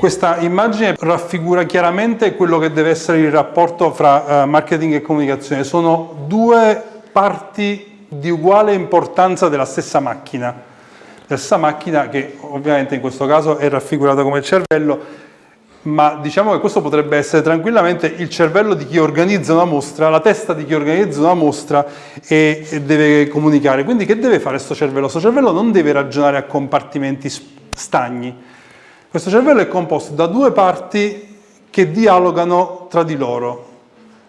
Questa immagine raffigura chiaramente quello che deve essere il rapporto fra uh, marketing e comunicazione. Sono due parti di uguale importanza della stessa macchina. La stessa macchina che ovviamente in questo caso è raffigurata come cervello, ma diciamo che questo potrebbe essere tranquillamente il cervello di chi organizza una mostra, la testa di chi organizza una mostra e, e deve comunicare. Quindi che deve fare questo cervello? Questo cervello non deve ragionare a compartimenti stagni. Questo cervello è composto da due parti che dialogano tra di loro.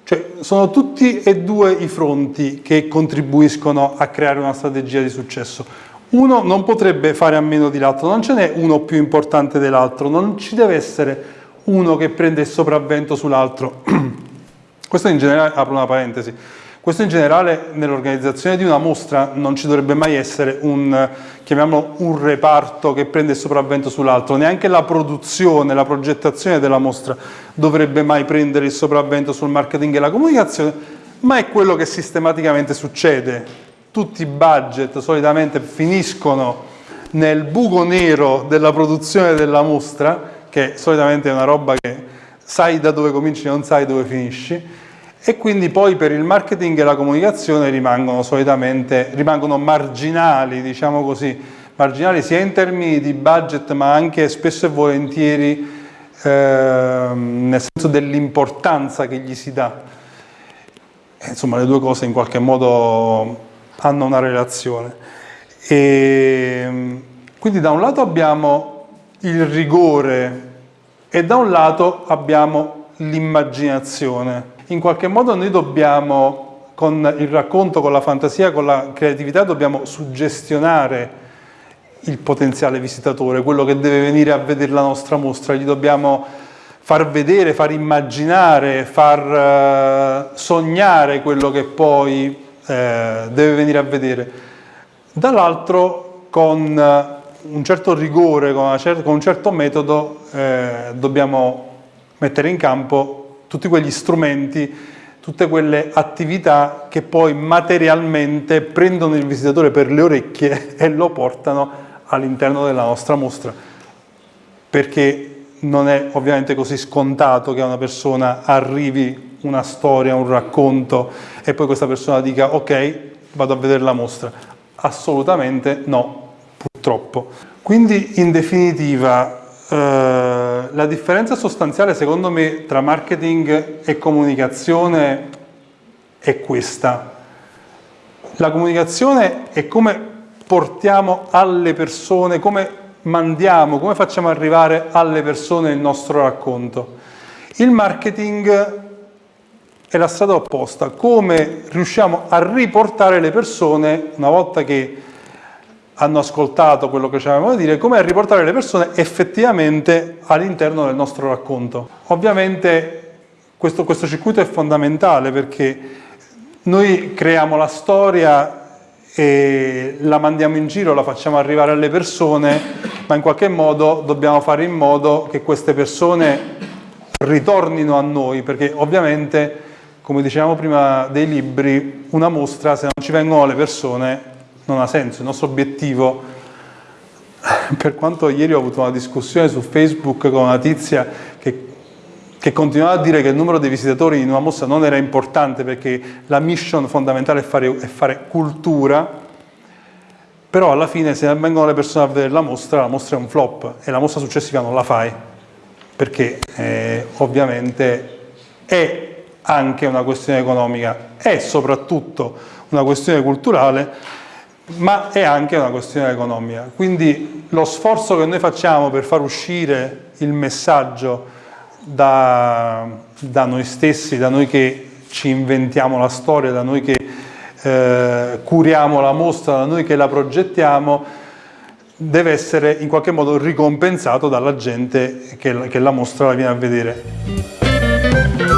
Cioè sono tutti e due i fronti che contribuiscono a creare una strategia di successo. Uno non potrebbe fare a meno di l'altro, non ce n'è uno più importante dell'altro, non ci deve essere uno che prende il sopravvento sull'altro. Questo in generale, apro una parentesi, questo in generale nell'organizzazione di una mostra non ci dovrebbe mai essere un, chiamiamolo, un reparto che prende il sopravvento sull'altro, neanche la produzione, la progettazione della mostra dovrebbe mai prendere il sopravvento sul marketing e la comunicazione, ma è quello che sistematicamente succede. Tutti i budget solitamente finiscono nel buco nero della produzione della mostra che solitamente è una roba che sai da dove cominci e non sai dove finisci, e quindi poi per il marketing e la comunicazione rimangono solitamente rimangono marginali, diciamo così, marginali sia in termini di budget ma anche spesso e volentieri eh, nel senso dell'importanza che gli si dà. Insomma le due cose in qualche modo hanno una relazione. E, quindi da un lato abbiamo il rigore e da un lato abbiamo l'immaginazione. In qualche modo noi dobbiamo, con il racconto, con la fantasia, con la creatività, dobbiamo suggestionare il potenziale visitatore, quello che deve venire a vedere la nostra mostra, gli dobbiamo far vedere, far immaginare, far uh, sognare quello che poi uh, deve venire a vedere. Dall'altro con uh, un certo rigore, con, un certo metodo, eh, dobbiamo mettere in campo tutti quegli strumenti, tutte quelle attività che poi materialmente prendono il visitatore per le orecchie e lo portano all'interno della nostra mostra. Perché non è ovviamente così scontato che a una persona arrivi una storia, un racconto e poi questa persona dica ok, vado a vedere la mostra. Assolutamente no, purtroppo. Quindi in definitiva eh, la differenza sostanziale secondo me tra marketing e comunicazione è questa. La comunicazione è come portiamo alle persone, come mandiamo, come facciamo arrivare alle persone il nostro racconto. Il marketing è la strada opposta, come riusciamo a riportare le persone una volta che hanno ascoltato quello che ci avevamo da dire, come riportare le persone effettivamente all'interno del nostro racconto. Ovviamente questo, questo circuito è fondamentale perché noi creiamo la storia e la mandiamo in giro, la facciamo arrivare alle persone, ma in qualche modo dobbiamo fare in modo che queste persone ritornino a noi, perché ovviamente, come dicevamo prima dei libri, una mostra, se non ci vengono le persone, non ha senso, il nostro obiettivo, per quanto ieri ho avuto una discussione su Facebook con una tizia che, che continuava a dire che il numero dei visitatori in una mostra non era importante perché la mission fondamentale è fare, è fare cultura, però alla fine se vengono le persone a vedere la mostra, la mostra è un flop e la mostra successiva non la fai, perché eh, ovviamente è anche una questione economica, è soprattutto una questione culturale ma è anche una questione economica. Quindi lo sforzo che noi facciamo per far uscire il messaggio da, da noi stessi, da noi che ci inventiamo la storia, da noi che eh, curiamo la mostra, da noi che la progettiamo, deve essere in qualche modo ricompensato dalla gente che, che la mostra la viene a vedere.